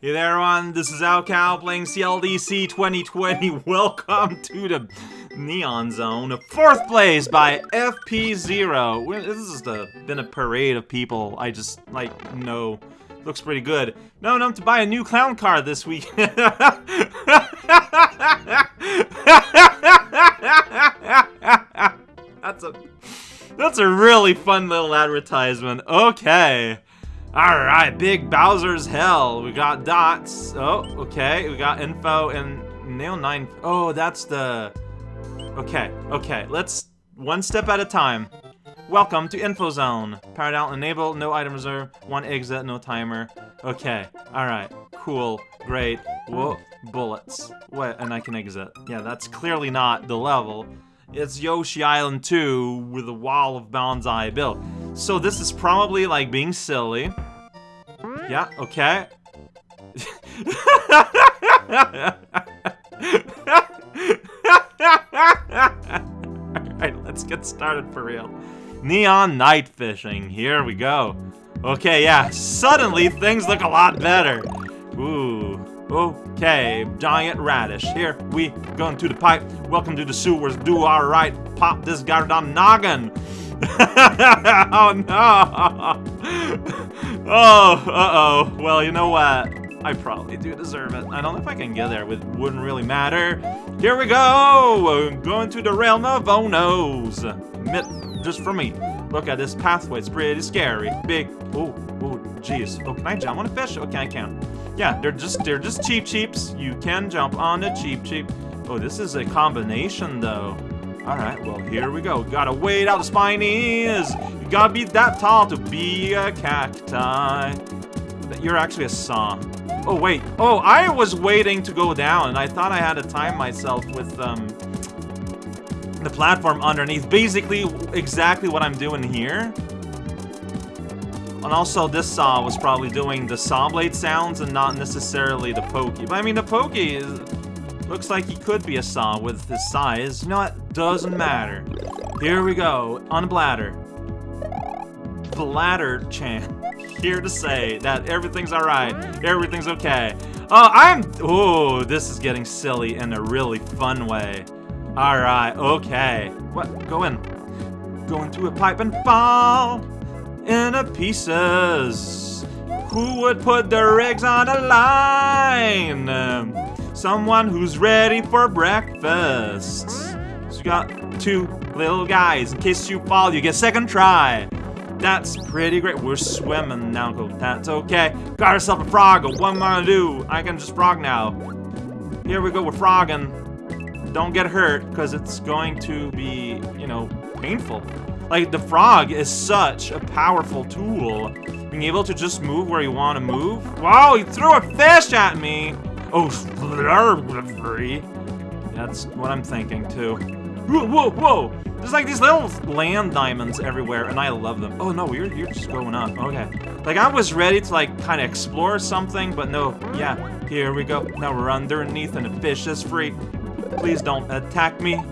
Hey there everyone, this is Alcal playing CLDC 2020. Welcome to the Neon Zone. Fourth place by FP0. This has been a parade of people I just, like, know. Looks pretty good. No, enough to buy a new clown car this week. That's a... That's a really fun little advertisement. Okay. Alright, Big Bowser's Hell. We got dots. Oh, okay. We got info and Nail 9. Oh, that's the... Okay, okay. Let's one step at a time. Welcome to Info Zone. Powered out, enable, no item reserve, one exit, no timer. Okay, alright. Cool, great. Whoa, bullets. What? And I can exit. Yeah, that's clearly not the level. It's Yoshi Island 2 with a wall of bonsai built. So this is probably like being silly. Yeah, okay. Alright, let's get started for real. Neon night fishing. Here we go. Okay, yeah, suddenly things look a lot better. Ooh. Okay, giant radish. Here we go into the pipe. Welcome to the sewers. Do alright. Pop this goddamn noggin. oh no! oh, uh-oh. Well, you know what? I probably do deserve it. I don't know if I can get there. It wouldn't really matter. Here we go! I'm Going to the realm of Onos. Admit, just for me. Look at this pathway. It's pretty scary. Big. Oh, oh, jeez. Oh, can I jump on a fish? Oh, okay, I can. Yeah, they're just they're just Cheep Cheeps. You can jump on a Cheep Cheep. Oh, this is a combination though. Alright, well, here we go. Gotta wait out the spinies. You gotta be that tall to be a cacti. You're actually a saw. Oh, wait. Oh, I was waiting to go down, and I thought I had to time myself with, um, the platform underneath. Basically, exactly what I'm doing here. And also, this saw was probably doing the saw blade sounds and not necessarily the pokey. But I mean, the pokey is, looks like he could be a saw with his size. You know what? Doesn't matter. Here we go. On a bladder. Bladder Chan. Here to say that everything's alright. Everything's okay. Oh, I'm... Oh, this is getting silly in a really fun way. Alright, okay. What? Go in. Go into a pipe and fall into pieces. Who would put their eggs on a line? Um, Someone who's ready for breakfast. So you got two little guys. In case you fall, you get second try. That's pretty great. We're swimming now. Go. That's okay. Got ourselves a frog. What am I gonna do? I can just frog now. Here we go. We're frogging. Don't get hurt, because it's going to be, you know, painful. Like, the frog is such a powerful tool. Being able to just move where you want to move. Wow, he threw a fish at me! Oh, that's what I'm thinking, too. Whoa, whoa, whoa! There's like these little land diamonds everywhere, and I love them. Oh, no, you're, you're just going up. Okay. Like, I was ready to, like, kind of explore something, but no. Yeah, here we go. Now we're underneath, and the fish is free. Please don't attack me.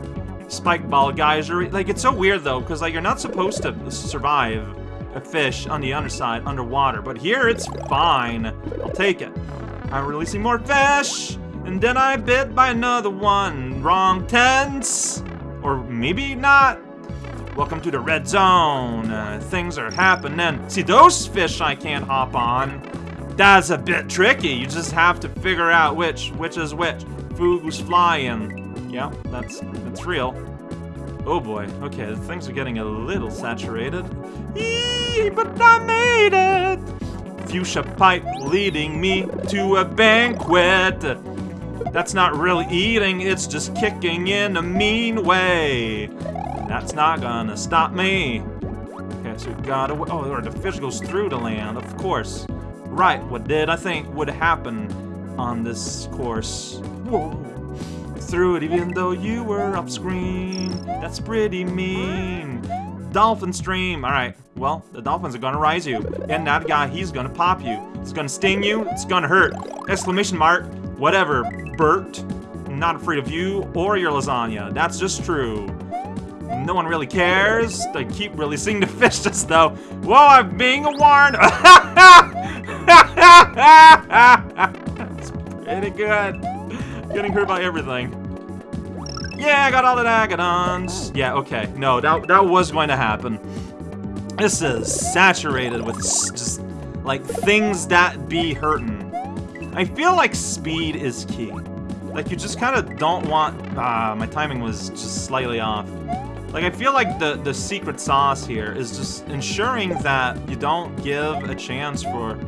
Spike ball guys are like it's so weird though because like you're not supposed to survive a fish on the underside underwater but here it's fine I'll take it I'm releasing more fish and then I bit by another one wrong tense or maybe not welcome to the red zone uh, things are happening see those fish I can't hop on that's a bit tricky you just have to figure out which which is which Food's flying. Yeah, that's that's real. Oh boy. Okay, things are getting a little saturated. Eee, but I made it! Fuchsia pipe leading me to a banquet. That's not really eating, it's just kicking in a mean way. That's not gonna stop me. Okay, so we gotta. Oh, or the fish goes through the land, of course. Right, what did I think would happen on this course? Whoa. Through it even though you were off screen. That's pretty mean. Dolphin stream. Alright, well, the dolphins are gonna rise you. And that guy, he's gonna pop you. It's gonna sting you. It's gonna hurt. Exclamation mark. Whatever, Bert. Not afraid of you or your lasagna. That's just true. No one really cares. They keep releasing the fishes, though. Whoa, I'm being warned. it's pretty good. Getting hurt by everything. Yeah, I got all the Agadons. Yeah, okay. No, that, that was going to happen. This is saturated with just, like, things that be hurting. I feel like speed is key. Like, you just kind of don't want... Ah, my timing was just slightly off. Like, I feel like the, the secret sauce here is just ensuring that you don't give a chance for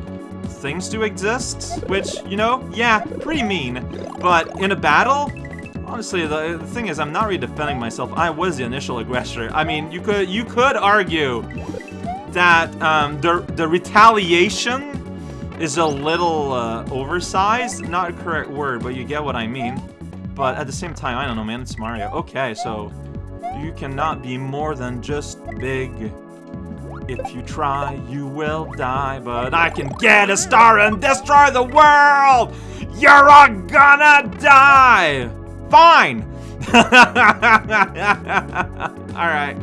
things to exist, which, you know, yeah, pretty mean. But in a battle, honestly, the, thing is, I'm not really defending myself. I was the initial aggressor. I mean, you could you could argue that um, the the retaliation is a little uh, oversized. Not a correct word, but you get what I mean. But at the same time, I don't know, man. It's Mario. Okay, so you cannot be more than just big. If you try, you will die. But I can get a star and destroy the world! You're all gonna die! Fine! Alright.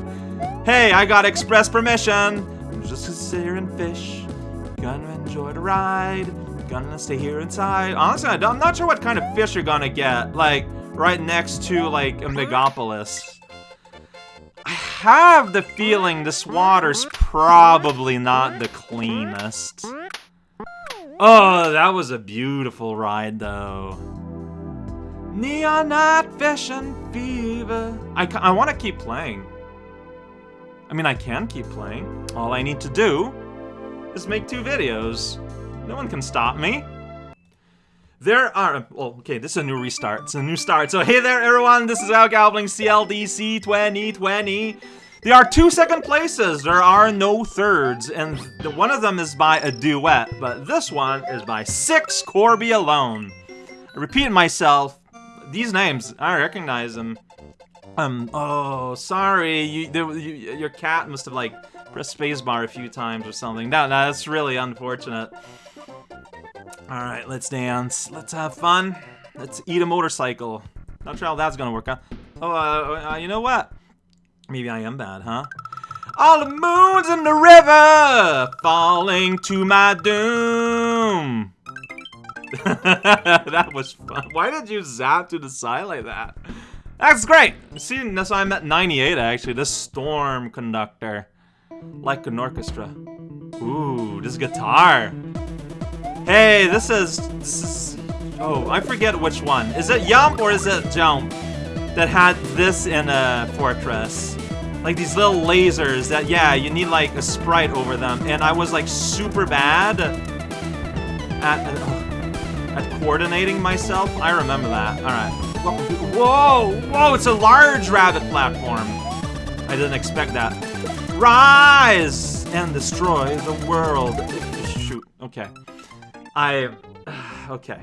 Hey, I got express permission. I'm just gonna sit here and fish. Gonna enjoy the ride. Gonna stay here inside. Honestly, I'm not sure what kind of fish you're gonna get. Like, right next to, like, a Megapolis I have the feeling this water's probably not the cleanest. Oh, that was a beautiful ride, though. Neon Night Fishing Fever. I, I want to keep playing. I mean, I can keep playing. All I need to do is make two videos. No one can stop me. There are, well, okay, this is a new restart. It's a new start. So hey there, everyone. This is Al Galbling CLDC 2020. There are two second places. There are no thirds, and the, one of them is by a duet, but this one is by Six Corby alone. I repeat myself. These names, I recognize them. Um, oh, sorry. You, you, your cat must have, like, pressed spacebar a few times or something. No, no, that's really unfortunate. Alright, let's dance. Let's have fun. Let's eat a motorcycle. Not sure how that's gonna work, huh? Oh, uh, uh, you know what? Maybe I am bad, huh? All the moons in the river falling to my doom. that was fun. Why did you zap to the side like that? That's great. See, that's why I'm at 98 actually. This storm conductor, like an orchestra. Ooh, this guitar. Hey, this is this is. Oh, I forget which one. Is it Yump or is it Jump that had this in a fortress? like these little lasers that, yeah, you need like a sprite over them. And I was like super bad at, uh, at coordinating myself. I remember that. All right. Whoa, whoa, it's a large rabbit platform. I didn't expect that. Rise and destroy the world. Shoot, okay. I, okay.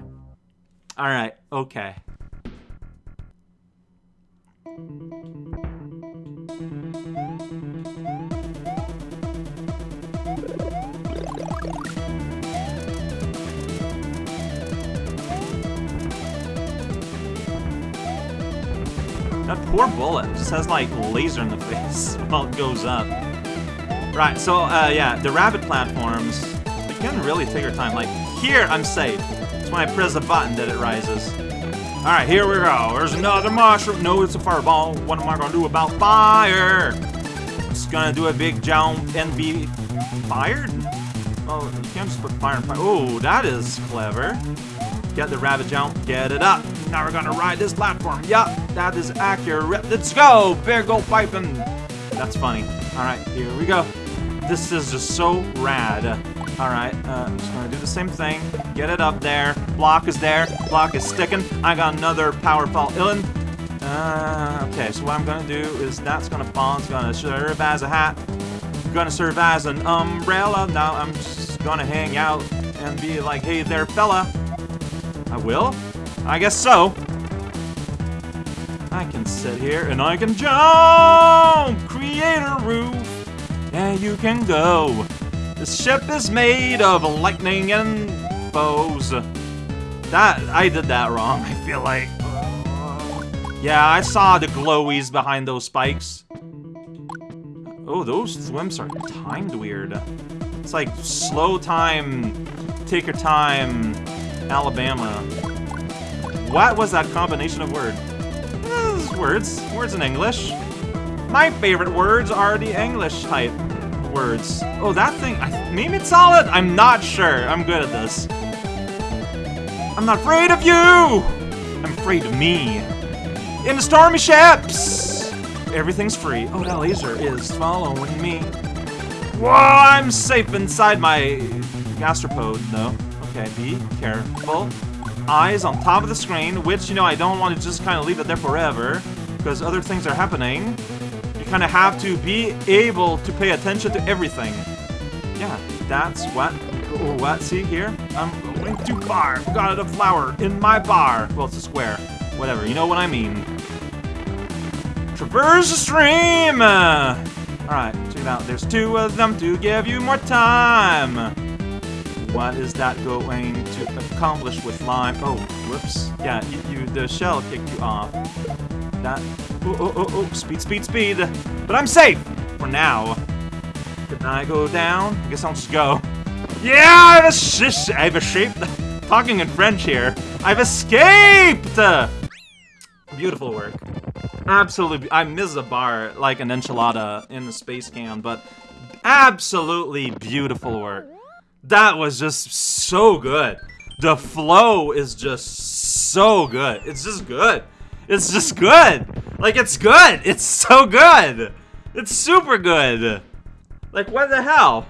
All right, okay. That poor bullet just has like laser in the face while it goes up. Right, so uh, yeah, the rabbit platforms, you can really take your time. Like here, I'm safe. It's when I press the button that it rises. All right, here we go. There's another mushroom. No, it's a fireball. What am I gonna do about fire? Just gonna do a big jump and be fired? Oh, you can't just put fire and fire. Oh, that is clever. Get the rabbit jump, get it up. Now we're gonna ride this platform. Yup, that is accurate. Let's go! Bear go piping. That's funny. Alright, here we go. This is just so rad. Alright, uh, I'm just gonna do the same thing. Get it up there. Block is there. Block is sticking. I got another powerful illin. Uh, okay, so what I'm gonna do is that's gonna fall. It's gonna serve as a hat. Gonna serve as an umbrella. Now I'm just gonna hang out and be like, hey there, fella. I will? I guess so. I can sit here and I can jump! Create a roof, and you can go. This ship is made of lightning and bows. That, I did that wrong, I feel like. Yeah, I saw the glowies behind those spikes. Oh, those swims are timed weird. It's like slow time take your time, Alabama. What was that combination of words? Eh, words. Words in English. My favorite words are the English type words. Oh, that thing, I, maybe it's solid? I'm not sure. I'm good at this. I'm not afraid of you! I'm afraid of me. In the stormy ships! Everything's free. Oh, that laser is following me. Whoa, I'm safe inside my gastropode, though. Okay, be careful. Eyes on top of the screen, which, you know, I don't want to just kind of leave it there forever, because other things are happening. You kind of have to be able to pay attention to everything. Yeah, that's what... What? See here? I'm going too far. Got a flower in my bar. Well, it's a square. Whatever, you know what I mean. Traverse the stream! Alright, check it out. There's two of them to give you more time. What is that going to accomplish with lime? Oh, whoops. Yeah, you, you the shell kicked you off. That. Oh, oh, oh, oh, speed, speed, speed. But I'm safe for now. Can I go down? I guess I'll just go. Yeah, I've, es I've escaped. Talking in French here. I've escaped! Beautiful work. Absolutely. I miss a bar like an enchilada in the space can, but absolutely beautiful work. That was just so good. The flow is just so good. It's just good. It's just good. Like, it's good. It's so good. It's super good. Like, what the hell?